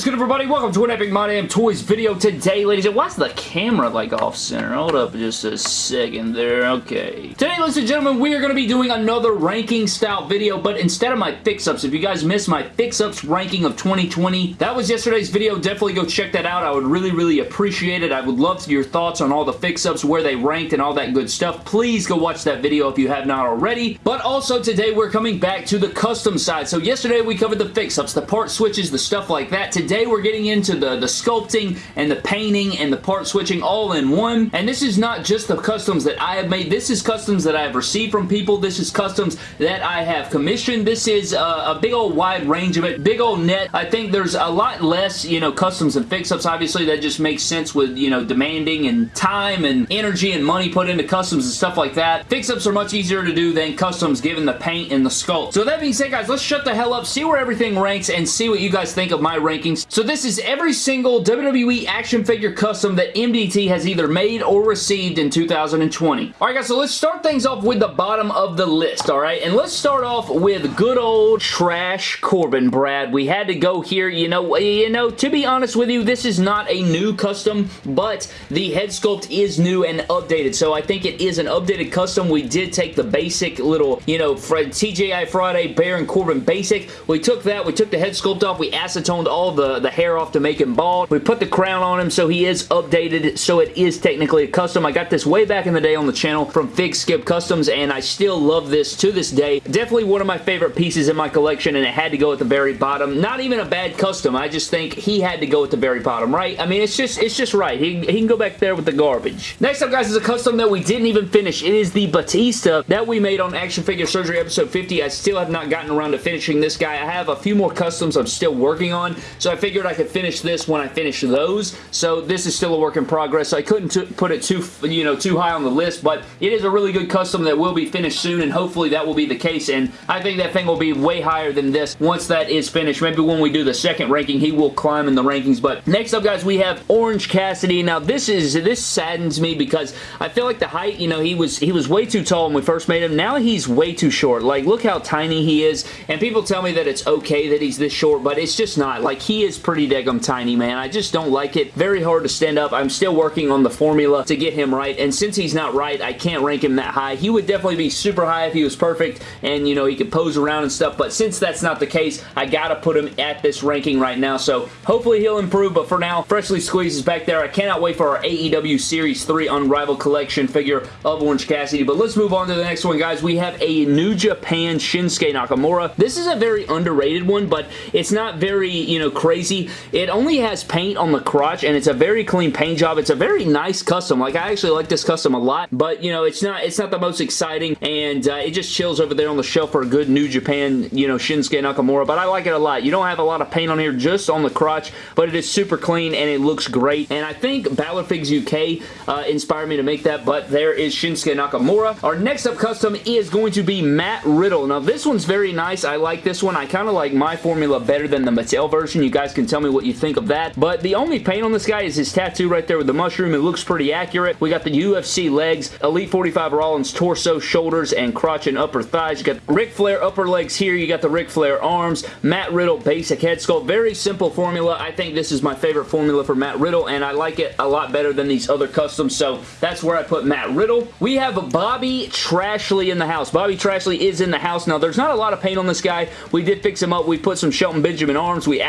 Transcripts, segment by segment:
is good, everybody? Welcome to an Epic My Damn Toys video today, ladies. And why's the camera, like, off-center? Hold up just a second there. Okay. Today, ladies and gentlemen, we are going to be doing another ranking-style video, but instead of my fix-ups, if you guys missed my fix-ups ranking of 2020, that was yesterday's video. Definitely go check that out. I would really, really appreciate it. I would love your thoughts on all the fix-ups, where they ranked, and all that good stuff. Please go watch that video if you have not already. But also, today, we're coming back to the custom side. So, yesterday, we covered the fix-ups, the part switches, the stuff like that. Today we're getting into the, the sculpting and the painting and the part switching all in one. And this is not just the customs that I have made. This is customs that I have received from people. This is customs that I have commissioned. This is a, a big old wide range of it. Big old net. I think there's a lot less, you know, customs and fix-ups. Obviously, that just makes sense with, you know, demanding and time and energy and money put into customs and stuff like that. Fix-ups are much easier to do than customs given the paint and the sculpt. So that being said, guys, let's shut the hell up, see where everything ranks, and see what you guys think of my rankings. So this is every single WWE action figure custom that MDT has either made or received in 2020. Alright guys, so let's start things off with the bottom of the list, alright? And let's start off with good old trash Corbin, Brad. We had to go here, you know, you know, to be honest with you, this is not a new custom, but the head sculpt is new and updated, so I think it is an updated custom. We did take the basic little, you know, Fred TGI Friday Baron Corbin basic. We took that, we took the head sculpt off, we acetoned all the, the hair off to make him bald. We put the crown on him so he is updated, so it is technically a custom. I got this way back in the day on the channel from Fig Skip Customs, and I still love this to this day. Definitely one of my favorite pieces in my collection, and it had to go at the very bottom. Not even a bad custom. I just think he had to go at the very bottom, right? I mean, it's just it's just right. He, he can go back there with the garbage. Next up, guys, is a custom that we didn't even finish. It is the Batista that we made on Action Figure Surgery episode 50. I still have not gotten around to finishing this guy. I have a few more customs I'm still working on, so I figured I could finish this when I finish those. So this is still a work in progress. I couldn't put it too, you know, too high on the list, but it is a really good custom that will be finished soon, and hopefully that will be the case, and I think that thing will be way higher than this once that is finished. Maybe when we do the second ranking, he will climb in the rankings, but next up, guys, we have Orange Cassidy. Now, this is, this saddens me because I feel like the height, you know, he was, he was way too tall when we first made him. Now he's way too short. Like, look how tiny he is, and people tell me that it's okay that he's this short, but it's just not. Like, he is pretty daggum tiny, man. I just don't like it. Very hard to stand up. I'm still working on the formula to get him right, and since he's not right, I can't rank him that high. He would definitely be super high if he was perfect, and, you know, he could pose around and stuff, but since that's not the case, I gotta put him at this ranking right now, so hopefully he'll improve, but for now, Freshly Squeezed is back there. I cannot wait for our AEW Series 3 Unrivaled Collection figure of Orange Cassidy, but let's move on to the next one, guys. We have a New Japan Shinsuke Nakamura. This is a very underrated one, but it's not very, you know, crazy. It only has paint on the crotch, and it's a very clean paint job. It's a very nice custom. Like, I actually like this custom a lot, but, you know, it's not it's not the most exciting, and uh, it just chills over there on the shelf for a good New Japan, you know, Shinsuke Nakamura, but I like it a lot. You don't have a lot of paint on here just on the crotch, but it is super clean, and it looks great, and I think Balor Figs UK uh, inspired me to make that, but there is Shinsuke Nakamura. Our next up custom is going to be Matt Riddle. Now, this one's very nice. I like this one. I kind of like my formula better than the Mattel version. You guys can tell me what you think of that, but the only paint on this guy is his tattoo right there with the mushroom. It looks pretty accurate. We got the UFC legs, Elite 45 Rollins torso, shoulders, and crotch and upper thighs. You got Ric Flair upper legs here. You got the Ric Flair arms, Matt Riddle basic head sculpt. Very simple formula. I think this is my favorite formula for Matt Riddle, and I like it a lot better than these other customs, so that's where I put Matt Riddle. We have Bobby Trashley in the house. Bobby Trashley is in the house. Now, there's not a lot of paint on this guy. We did fix him up. We put some Shelton Benjamin arms. We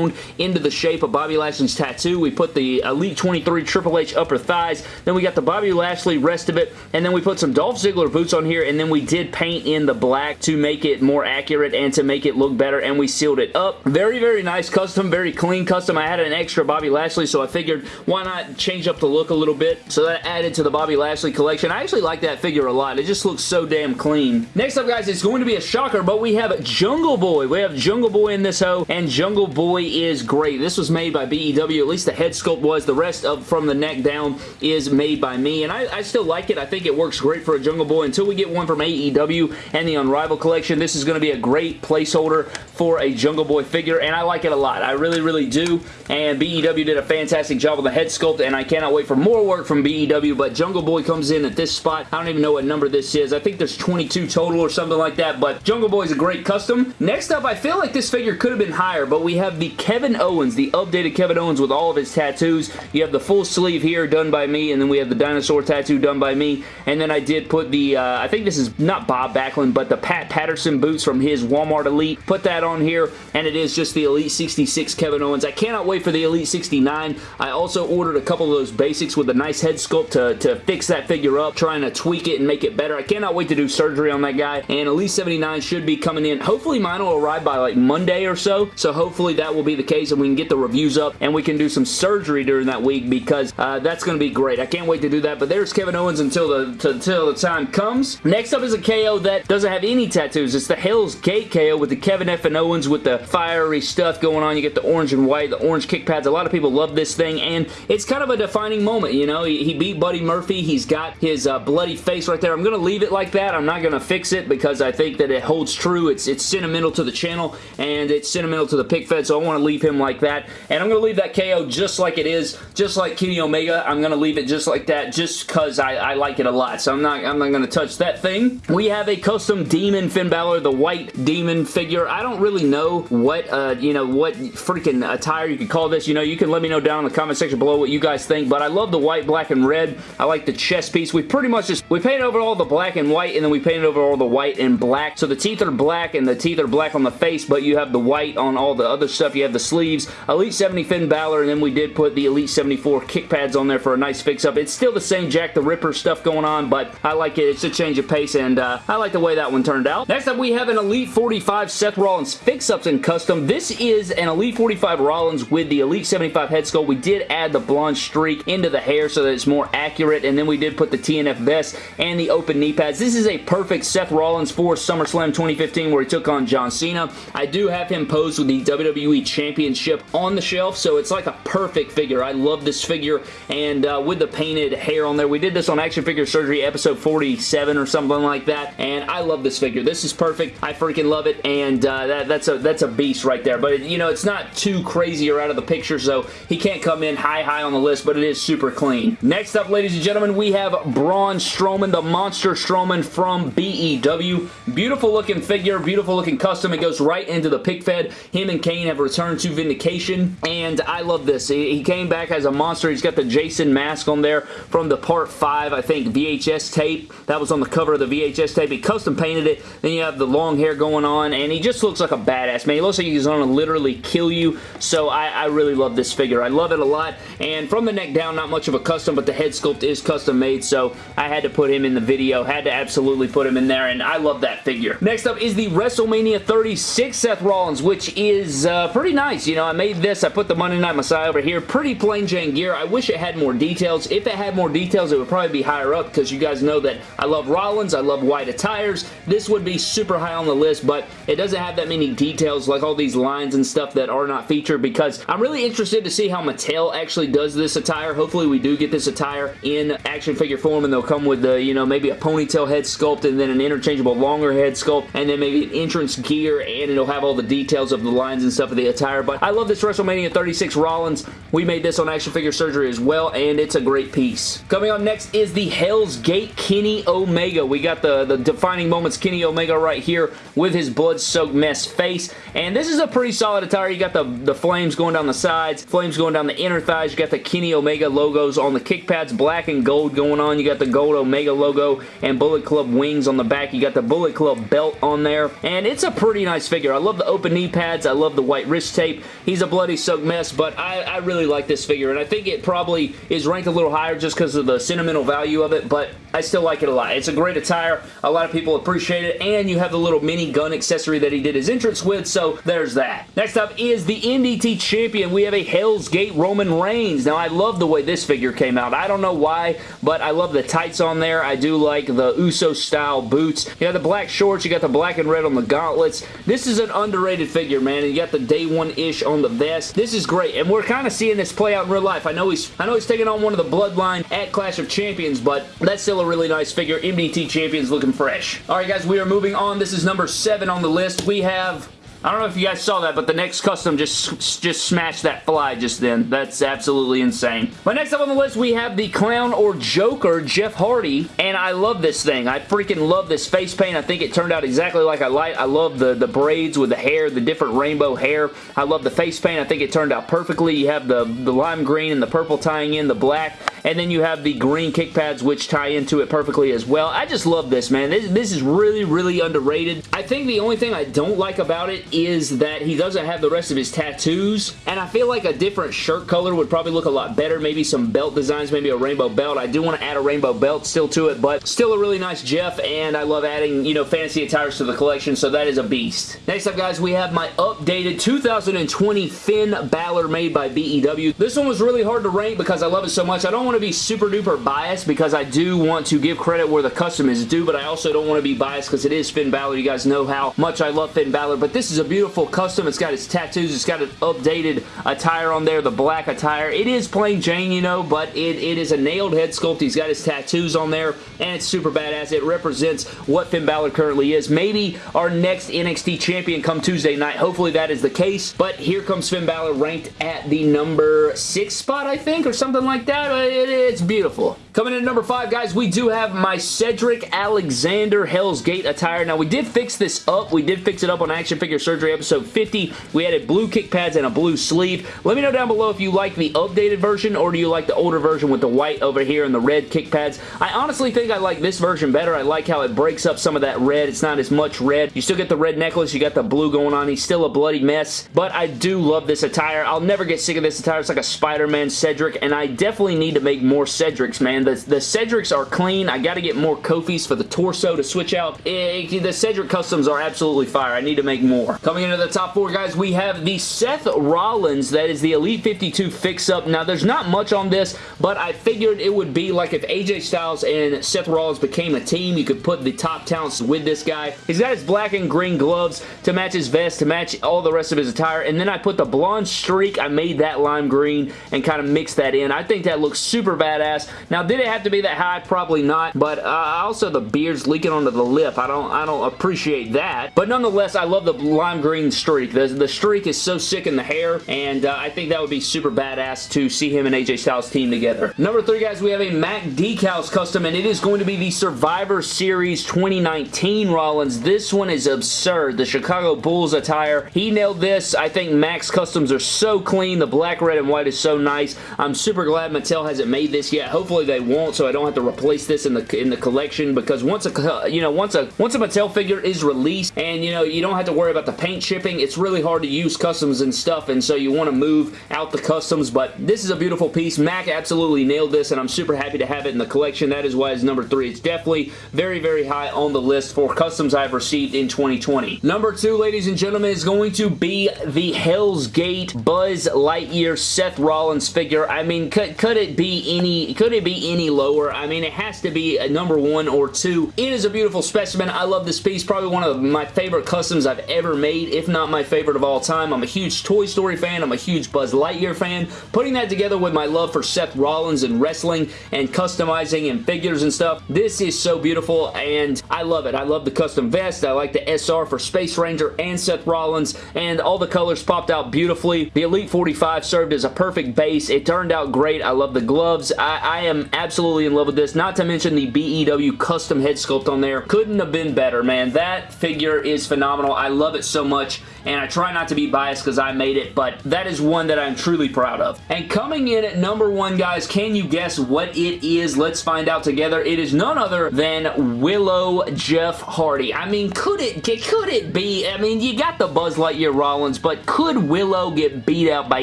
acetoned into the shape of Bobby Lashley's tattoo. We put the Elite 23 Triple H upper thighs. Then we got the Bobby Lashley rest of it, and then we put some Dolph Ziggler boots on here, and then we did paint in the black to make it more accurate and to make it look better, and we sealed it up. Very, very nice custom, very clean custom. I had an extra Bobby Lashley, so I figured why not change up the look a little bit. So that added to the Bobby Lashley collection. I actually like that figure a lot. It just looks so damn clean. Next up, guys, it's going to be a shocker, but we have Jungle Boy. We have Jungle Boy in this hoe, and Jungle Boy is great. This was made by BEW. At least the head sculpt was. The rest of from the neck down is made by me, and I, I still like it. I think it works great for a Jungle Boy until we get one from AEW and the Unrivaled collection. This is going to be a great placeholder for a Jungle Boy figure, and I like it a lot. I really, really do, and BEW did a fantastic job with the head sculpt, and I cannot wait for more work from BEW, but Jungle Boy comes in at this spot. I don't even know what number this is. I think there's 22 total or something like that, but Jungle Boy is a great custom. Next up, I feel like this figure could have been higher, but we have the Kevin Owens, the updated Kevin Owens with all of his tattoos. You have the full sleeve here done by me, and then we have the dinosaur tattoo done by me, and then I did put the, uh, I think this is not Bob Backlund, but the Pat Patterson boots from his Walmart Elite. Put that on here, and it is just the Elite 66 Kevin Owens. I cannot wait for the Elite 69. I also ordered a couple of those basics with a nice head sculpt to, to fix that figure up, trying to tweak it and make it better. I cannot wait to do surgery on that guy, and Elite 79 should be coming in. Hopefully mine will arrive by like Monday or so, so hopefully that will be the case and we can get the reviews up and we can do some surgery during that week because uh, that's going to be great. I can't wait to do that, but there's Kevin Owens until the, until the time comes. Next up is a KO that doesn't have any tattoos. It's the Hell's Gate KO with the Kevin F. and Owens with the fiery stuff going on. You get the orange and white, the orange kick pads. A lot of people love this thing, and it's kind of a defining moment, you know? He, he beat Buddy Murphy. He's got his uh, bloody face right there. I'm going to leave it like that. I'm not going to fix it because I think that it holds true. It's, it's sentimental to the channel, and it's sentimental to the pick fed, so I want to leave him like that. And I'm going to leave that KO just like it is, just like Kenny Omega. I'm going to leave it just like that just because I, I like it a lot, so I'm not, I'm not going to touch that thing. We have a custom Demon Finn Balor, the white Demon figure. I don't really know what, uh, you know, what freaking attire you could call this. You know, you can let me know down in the comment section below what you guys think, but I love the white, black, and red. I like the chest piece. We pretty much just, we painted over all the black and white, and then we painted over all the white and black. So the teeth are black, and the teeth are black on the face, but you have the white on all the other stuff. You have the sleeves. Elite 70 Finn Balor, and then we did put the Elite 74 kick pads on there for a nice fix-up. It's still the same Jack the Ripper stuff going on, but I like it. It's a change of pace, and uh, I like the way that one turned out. Next up, we have an Elite 45 Seth Rollins fix-ups in custom. This is an Elite 45 Rollins with the Elite 75 head sculpt. We did add the blonde streak into the hair so that it's more accurate, and then we did put the TNF vest and the open knee pads. This is a perfect Seth Rollins for SummerSlam 2015 where he took on John Cena. I do have him posed with the WWE Championship on the shelf, so it's like a perfect figure. I love this figure, and uh, with the painted hair on there, we did this on Action Figure Surgery episode 47 or something like that, and I love this figure. This is perfect. I freaking love it, and uh, that, that's a that's a beast right there. But, it, you know, it's not too crazy or out of the picture, so he can't come in high, high on the list, but it is super clean. Next up, ladies and gentlemen, we have Braun Strowman, the Monster Strowman from BEW. Beautiful looking figure, beautiful looking custom. It goes right into the pick fed. Him and Kane have returned to Vindication, and I love this. He came back as a monster. He's got the Jason mask on there from the Part 5, I think, VHS tape. That was on the cover of the VHS tape. He custom painted it. Then you have the long hair going on, and he just looks like a badass, man. He looks like he's going to literally kill you, so I, I really love this figure. I love it a lot, and from the neck down, not much of a custom, but the head sculpt is custom made, so I had to put him in the video. Had to absolutely put him in there, and I love that figure. Next up is the WrestleMania 36 Seth Rollins, which is uh, pretty nice. You know, I made this. I put the Monday Night Messiah over here. Pretty plain Jane gear. I wish it had more details. If it had more details, it would probably be higher up because you guys know that I love Rollins. I love white attires. This would be super high on the list, but it doesn't have that many details like all these lines and stuff that are not featured because I'm really interested to see how Mattel actually does this attire. Hopefully we do get this attire in action figure form and they'll come with the, you know, maybe a ponytail head sculpt and then an interchangeable longer head sculpt and then maybe an entrance gear and it'll have all the details of the lines and stuff of the attire. But I love this WrestleMania 36 Rollins. We made this on Action Figure Surgery as well and it's a great piece. Coming on next is the Hell's Gate Kenny Omega. We got the, the defining moments Kenny Omega right here with his blood-soaked mess face and this is a pretty solid attire. You got the, the flames going down the sides, flames going down the inner thighs. You got the Kenny Omega logos on the kick pads, black and gold going on. You got the gold Omega logo and Bullet Club wings on the back. You got the Bullet Club belt on there, and it's a pretty nice figure. I love the open knee pads. I love the white wrist tape. He's a bloody soaked mess, but I, I really like this figure, and I think it probably is ranked a little higher just because of the sentimental value of it, but I still like it a lot. It's a great attire. A lot of people appreciate it, and you have the little mini gun accessory that he did his entrance with, so there's that. Next up is the MDT Champion. We have a Hell's Gate Roman Reigns. Now, I love the way this figure came out. I don't know why, but I love the tights on there. I do like the Uso style boots. You got the black shorts. You got the black and red on the gauntlets. This is an underrated figure, man. And you got the day one-ish on the vest. This is great, and we're kind of seeing this play out in real life. I know he's I know he's taking on one of the Bloodline at Clash of Champions, but that's still a really nice figure. MDT Champions looking fresh. All right, guys, we are moving on. This is number seven on the list. We have I don't know if you guys saw that, but the next custom just, just smashed that fly just then. That's absolutely insane. But next up on the list, we have the Clown or Joker, Jeff Hardy, and I love this thing. I freaking love this face paint. I think it turned out exactly like I like. I love the, the braids with the hair, the different rainbow hair. I love the face paint. I think it turned out perfectly. You have the, the lime green and the purple tying in, the black, and then you have the green kick pads which tie into it perfectly as well. I just love this, man. This, this is really, really underrated. I think the only thing I don't like about it is that he doesn't have the rest of his tattoos, and I feel like a different shirt color would probably look a lot better. Maybe some belt designs, maybe a rainbow belt. I do want to add a rainbow belt still to it, but still a really nice Jeff, and I love adding, you know, fantasy attires to the collection, so that is a beast. Next up, guys, we have my updated 2020 Finn Balor made by BEW. This one was really hard to rank because I love it so much. I don't want to be super duper biased because I do want to give credit where the custom is due, but I also don't want to be biased because it is Finn Balor. You guys know how much I love Finn Balor, but this is a beautiful custom. It's got his tattoos. It's got an updated attire on there, the black attire. It is plain Jane, you know, but it, it is a nailed head sculpt. He's got his tattoos on there, and it's super badass. It represents what Finn Balor currently is. Maybe our next NXT champion come Tuesday night. Hopefully that is the case, but here comes Finn Balor ranked at the number six spot, I think, or something like that. It, it's beautiful. Coming in at number five, guys, we do have my Cedric Alexander Hell's Gate attire. Now, we did fix this up. We did fix it up on Action Figure Surgery episode 50. We added blue kick pads and a blue sleeve. Let me know down below if you like the updated version or do you like the older version with the white over here and the red kick pads. I honestly think I like this version better. I like how it breaks up some of that red. It's not as much red. You still get the red necklace. You got the blue going on. He's still a bloody mess, but I do love this attire. I'll never get sick of this attire. It's like a Spider-Man Cedric, and I definitely need to make more Cedrics, man. The, the Cedrics are clean. I got to get more Kofis for the torso to switch out. It, eh, the Cedric customs are absolutely fire. I need to make more. Coming into the top four, guys, we have the Seth Rollins. That is the Elite 52 fix-up. Now, there's not much on this, but I figured it would be like if AJ Styles and Seth Rollins became a team, you could put the top talents with this guy. He's got his black and green gloves to match his vest, to match all the rest of his attire, and then I put the blonde streak. I made that lime green and kind of mixed that in. I think that looks super badass. Now, did it have to be that high? Probably not, but uh, also the beard's leaking onto the lip. I don't, I don't appreciate that, but nonetheless, I love the lime green streak. The, the streak is so sick in the hair, and uh, I think that would be super badass to see him and AJ Styles team together. Number three, guys, we have a Mac Decals custom, and it is going to be the Survivor Series 2019 Rollins. This one is absurd. The Chicago Bulls attire. He nailed this. I think Mac's customs are so clean. The black, red, and white is so nice. I'm super glad Mattel hasn't made this yet. Hopefully they won't, so I don't have to replace this in the in the collection because once a you know once a once a Mattel figure is released and you know you don't have to worry about the paint shipping, it's really hard to use customs and stuff, and so you want to move out the customs. But this is a beautiful piece. Mac absolutely nailed this, and I'm super happy to have it in the collection. That is why it's number three. It's definitely very very high on the list for customs I've received in 2020. Number two, ladies and gentlemen, is going to be the Hell's Gate Buzz Lightyear Seth Rollins figure. I mean, could, could it be any could it be any lower? I mean, it has to be a number one or two. It is a beautiful specimen. I love this piece. Probably one of my favorite customs I've ever made, if not my favorite of all time. I'm a huge Toy Story fan. I'm a huge Buzz Lightyear fan. Putting that together with my love for Seth Rollins and wrestling and customizing and figures and stuff, this is so beautiful and I love it. I love the custom vest. I like the SR for Space Ranger and Seth Rollins and all the colors popped out beautifully. The Elite 45 served as a perfect base. It turned out great. I love the gloves. I, I am absolutely in love with this. Not to mention the BEW custom head sculpt on there. Couldn't have been better, man. That figure is phenomenal. I love it so much and I try not to be biased because I made it, but that is one that I'm truly proud of. And coming in at number one, guys, can you guess what it is? Let's find out together. It is none other than Willow Jeff Hardy. I mean, could it, could it be, I mean, you got the Buzz Lightyear Rollins, but could Willow get beat out by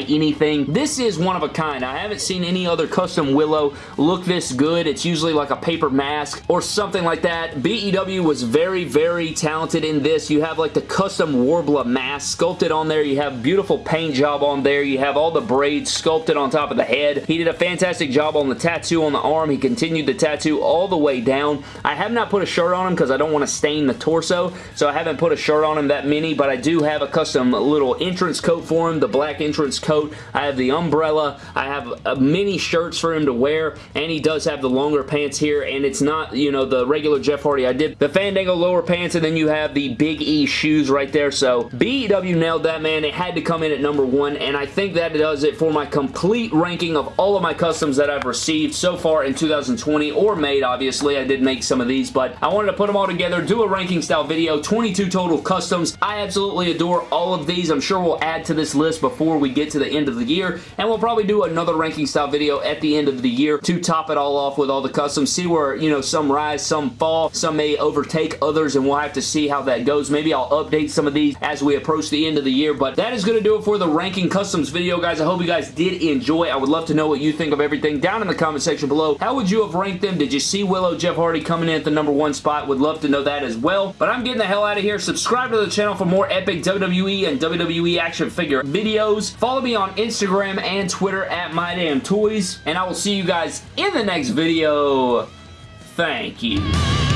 anything? This is one of a kind. I haven't seen any other custom Willow look this good. It's usually like a paper mask or something like that. BEW was very, very talented in this. You have like the custom Warbler mask sculpted on there. You have beautiful paint job on there. You have all the braids sculpted on top of the head. He did a fantastic job on the tattoo on the arm. He continued the tattoo all the way down. I have not put a shirt on him because I don't want to stain the torso, so I haven't put a shirt on him that many, but I do have a custom little entrance coat for him, the black entrance coat. I have the umbrella. I have uh, many shirts for him to wear, and he Does have the longer pants here, and it's not, you know, the regular Jeff Hardy. I did the Fandango lower pants, and then you have the Big E shoes right there, so BEW nailed that, man. It had to come in at number one, and I think that does it for my complete ranking of all of my customs that I've received so far in 2020, or made, obviously. I did make some of these, but I wanted to put them all together, do a ranking style video, 22 total customs. I absolutely adore all of these. I'm sure we'll add to this list before we get to the end of the year, and we'll probably do another ranking style video at the end of the year to top it all off with all the customs, see where, you know, some rise, some fall, some may overtake others, and we'll have to see how that goes. Maybe I'll update some of these as we approach the end of the year, but that is going to do it for the ranking customs video, guys. I hope you guys did enjoy. I would love to know what you think of everything down in the comment section below. How would you have ranked them? Did you see Willow Jeff Hardy coming in at the number one spot? Would love to know that as well. But I'm getting the hell out of here. Subscribe to the channel for more epic WWE and WWE action figure videos. Follow me on Instagram and Twitter at MyDamnToys, and I will see you guys in the next video. Thank you.